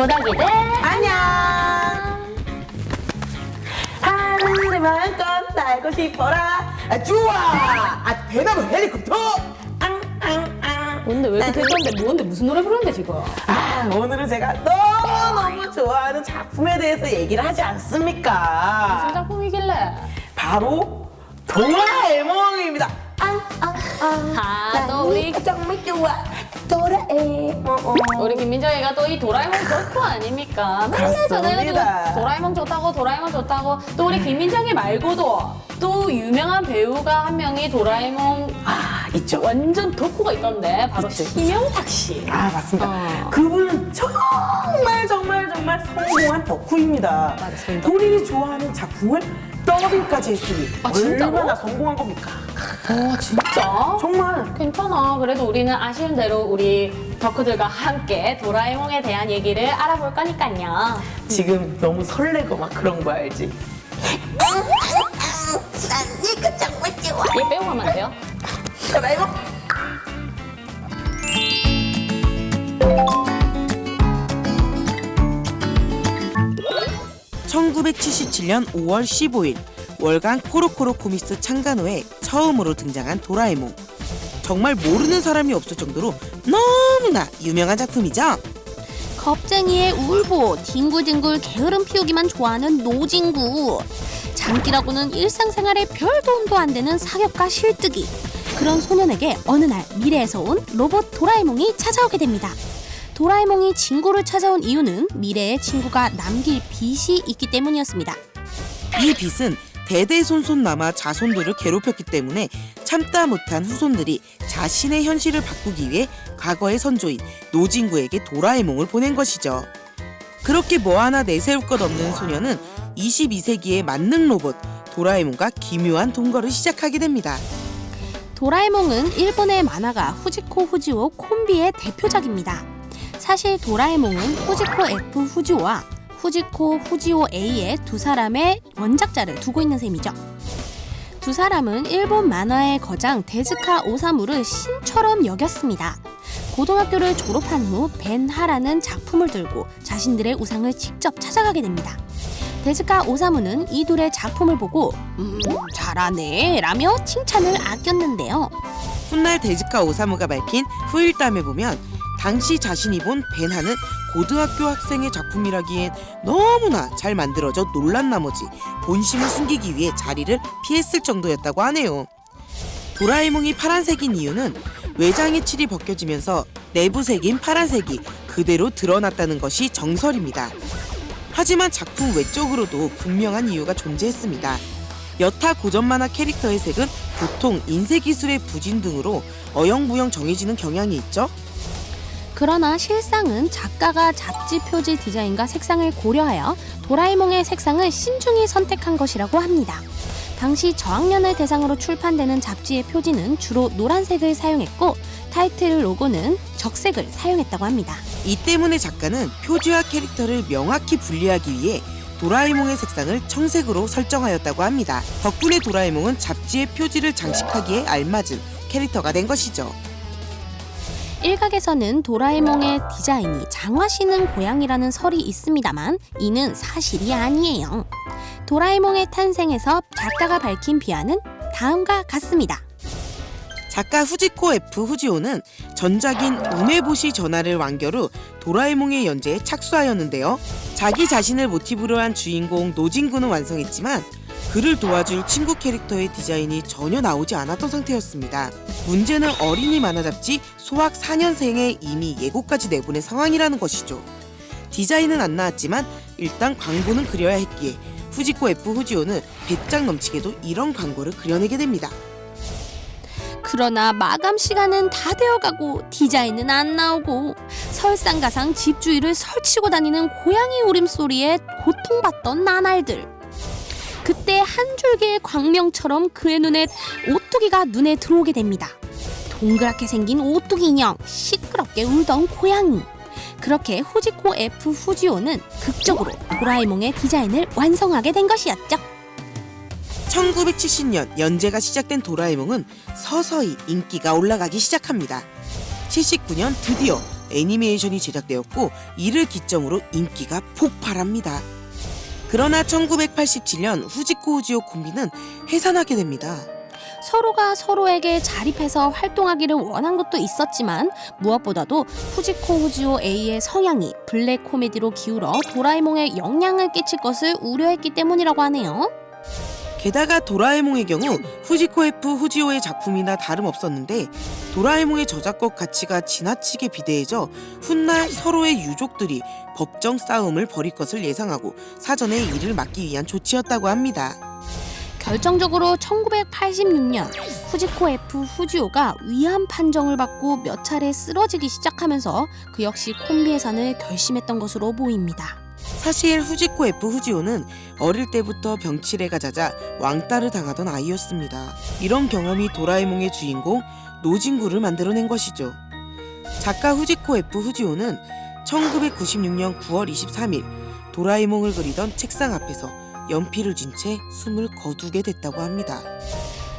고닥이들 안녕. 하늘을 마음껏 날고 싶어라. 아, 좋아. 아, 대나무 헬리콥터. 앙앙앙. 뭔데 왜 이렇게 들던데 뭔데 무슨 노래 부르는데 지금 아, 오늘은 제가 너무너무 좋아하는 작품에 대해서 얘기를 하지 무슨 않습니까? 작품이길래 바로 도라에몽입니다. 아, 또 우리 정말 좋아. 도 라에몽. 우리 김민정이가 또 이 도라에몽 덕후 아닙니까? 맨날. 전화해가지고 도라에몽 좋다고 도라에몽 좋다고 또 우리 김민정이 말고도 또 유명한 배우가 한 명이 도라에몽 아, 있죠. 완전 덕후가 있던데 바로 있죠, 있죠. 심영탁 씨. 아 맞습니다. 어. 그분은 정말 정말 정말 성공한 덕후입니다. 맞습니다. 본인이 좋아하는 작품을 더빙까지 했으니 아, 진짜로? 얼마나 성공한 겁니까? 어 진짜? 정말 괜찮아. 그래도 우리는 아쉬운 대로 우리 덕후들과 함께 도라에몽에 대한 얘기를 알아볼 거니까요. 지금 너무 설레고 막 그런 거 알지? 이거 정말 좋아. 얘 빼고 가면 안 돼요? 도라에몽 1977년 5월 15일 월간 코로코로 코미스 창간호에 처음으로 등장한 도라에몽. 정말 모르는 사람이 없을 정도로 너무나 유명한 작품이죠. 겁쟁이의 울보, 뒹굴뒹굴 게으름 피우기만 좋아하는 노진구. 장기라고는 일상생활에 별 도움도 안 되는 사격과 실뜨기. 그런 소년에게 어느 날 미래에서 온 로봇 도라에몽이 찾아오게 됩니다. 도라에몽이 친구를 찾아온 이유는 미래의 친구가 남길 빚이 있기 때문이었습니다. 이 빚은 대대손손 남아 자손들을 괴롭혔기 때문에 참다 못한 후손들이 자신의 현실을 바꾸기 위해 과거의 선조인 노진구에게 도라에몽을 보낸 것이죠. 그렇게 뭐 하나 내세울 것 없는 소녀는 22세기의 만능 로봇 도라에몽과 기묘한 동거를 시작하게 됩니다. 도라에몽은 일본의 만화가 후지코 후지오 콤비의 대표작입니다. 사실 도라에몽은 후지코 F 후지오와 후지코 후지오 A의 두 사람의 원작자를 두고 있는 셈이죠. 두 사람은 일본 만화의 거장 데즈카 오사무를 신처럼 여겼습니다. 고등학교를 졸업한 후 벤하라는 작품을 들고 자신들의 우상을 직접 찾아가게 됩니다. 데즈카 오사무는 이 둘의 작품을 보고 음, 잘하네 라며 칭찬을 아꼈는데요. 훗날 데즈카 오사무가 밝힌 후일담에 보면 당시 자신이 본 벤하는 고등학교 학생의 작품이라기엔 너무나 잘 만들어져 놀란 나머지 본심을 숨기기 위해 자리를 피했을 정도였다고 하네요. 도라에몽이 파란색인 이유는 외장의 칠이 벗겨지면서 내부색인 파란색이 그대로 드러났다는 것이 정설입니다. 하지만 작품 외적으로도 분명한 이유가 존재했습니다. 여타 고전 만화 캐릭터의 색은 보통 인쇄 기술의 부진 등으로 어영부영 정해지는 경향이 있죠. 그러나 실상은 작가가 잡지 표지 디자인과 색상을 고려하여 도라에몽의 색상을 신중히 선택한 것이라고 합니다. 당시 저학년을 대상으로 출판되는 잡지의 표지는 주로 노란색을 사용했고 타이틀 로고는 적색을 사용했다고 합니다. 이 때문에 작가는 표지와 캐릭터를 명확히 분리하기 위해 도라에몽의 색상을 청색으로 설정하였다고 합니다. 덕분에 도라에몽은 잡지의 표지를 장식하기에 알맞은 캐릭터가 된 것이죠. 일각에서는 도라에몽의 디자인이 장화시는 고양이라는 설이 있습니다만 이는 사실이 아니에요. 도라에몽의 탄생에서 작가가 밝힌 비하는 다음과 같습니다. 작가 후지코 F 후지오는 전작인 우메보시 전화를 완결 후 도라에몽의 연재에 착수하였는데요. 자기 자신을 모티브로 한 주인공 노진구는 완성했지만 그를 도와줄 친구 캐릭터의 디자인이 전혀 나오지 않았던 상태였습니다. 문제는 어린이 만화 잡지 소학 4년생에 이미 예고까지 내보낸 상황이라는 것이죠. 디자인은 안 나왔지만 일단 광고는 그려야 했기에 후지코 F 후지오는 배짱 넘치게도 이런 광고를 그려내게 됩니다. 그러나 마감 시간은 다 되어가고 디자인은 안 나오고 설상가상 집주위를 설치고 다니는 고양이 울음소리에 고통받던 나날들. 그때 한 줄기의 광명처럼 그의 눈에 오뚜기가 눈에 들어오게 됩니다. 동그랗게 생긴 오뚜기 인형, 시끄럽게 울던 고양이. 그렇게 후지코 F 후지오는 극적으로 도라에몽의 디자인을 완성하게 된 것이었죠. 1970년 연재가 시작된 도라에몽은 서서히 인기가 올라가기 시작합니다. 79년 드디어 애니메이션이 제작되었고 이를 기점으로 인기가 폭발합니다. 그러나 1987년 후지코 우지오 콤비는 해산하게 됩니다. 서로가 서로에게 자립해서 활동하기를 원한 것도 있었지만 무엇보다도 후지코 후지오 A의 성향이 블랙 코미디로 기울어 도라에몽에 영향을 끼칠 것을 우려했기 때문이라고 하네요. 게다가 도라에몽의 경우 후지코 F 후지오의 작품이나 다름없었는데 도라에몽의 저작권 가치가 지나치게 비대해져 훗날 서로의 유족들이 법정 싸움을 벌일 것을 예상하고 사전에 이를 막기 위한 조치였다고 합니다. 결정적으로 1986년 후지코 F 후지오가 위헌 판정을 받고 몇 차례 쓰러지기 시작하면서 그 역시 콤비 해산을 결심했던 것으로 보입니다. 사실 후지코 F 후지오는 어릴 때부터 병치레가 잦아 왕따를 당하던 아이였습니다. 이런 경험이 도라에몽의 주인공 노진구를 만들어낸 것이죠. 작가 후지코 F 후지오는 1996년 9월 23일 도라에몽을 그리던 책상 앞에서 연필을 쥔 채 숨을 거두게 됐다고 합니다.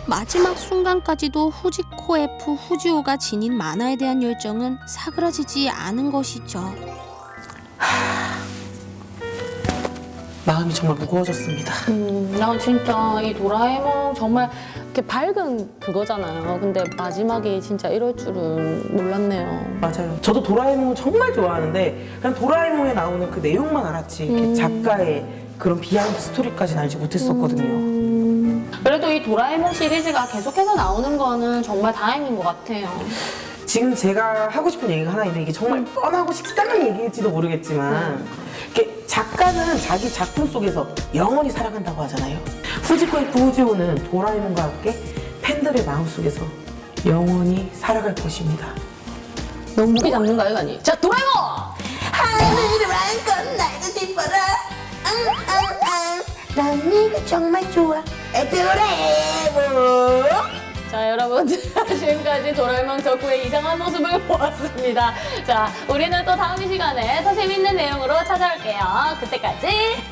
마지막 순간까지도 후지코 F 후지오가 지닌 만화에 대한 열정은 사그라지지 않은 것이죠. 마음이 정말 무거워졌습니다. 음, 난 진짜 이 도라에몽 정말 이렇게 밝은 그거잖아요. 근데 마지막에 진짜 이럴 줄은 몰랐네요. 맞아요. 저도 도라에몽을 정말 좋아하는데 그냥 도라에몽에 나오는 그 내용만 알았지 이렇게 음. 작가의 그런 behind story까지는 알지 못했었거든요. 음, 그래도 이 도라에몽 시리즈가 계속해서 나오는 거는 정말 다행인 것 같아요. 지금 제가 하고 싶은 얘기가 하나 있는데 이게 정말 뻔하고 식상한 얘기일지도 모르겠지만 이렇게 작가는 자기 작품 속에서 영원히 살아간다고 하잖아요. 후지코의 부우지오는 도라에몽과 함께 팬들의 마음속에서 영원히 살아갈 것입니다. 너무 무게 잡는 거 아니니? 자, 도라에몽! 하늘을 안건 날고 싶어라 앙앙앙 난 네가 정말 좋아 도라에몽 자, 여러분 지금까지 도라에몽 덕후의 이상한 모습을 보았습니다. 자, 우리는 또 다음 이 시간에 더 재밌는 내용으로 찾아올게요. 그때까지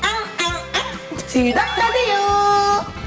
시작하세요.